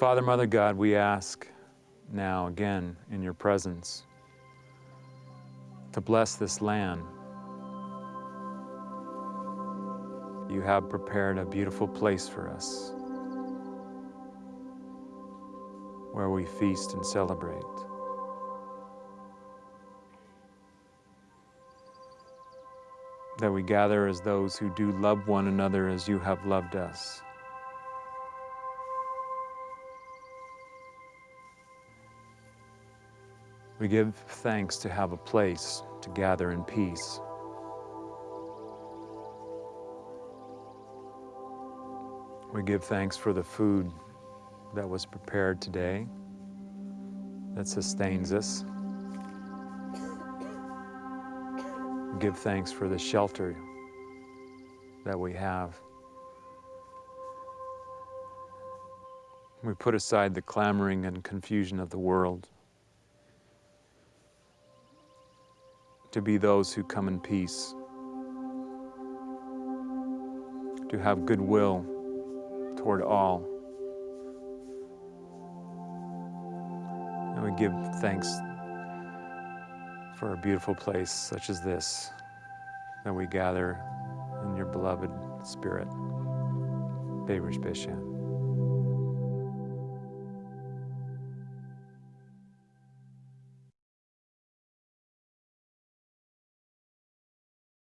Father, Mother God, we ask now again in your presence to bless this land. You have prepared a beautiful place for us where we feast and celebrate. That we gather as those who do love one another as you have loved us. We give thanks to have a place to gather in peace. We give thanks for the food that was prepared today that sustains us. We give thanks for the shelter that we have. We put aside the clamoring and confusion of the world. To be those who come in peace, to have goodwill toward all. And we give thanks for a beautiful place such as this, that we gather in your beloved spirit. Beirish Bishan.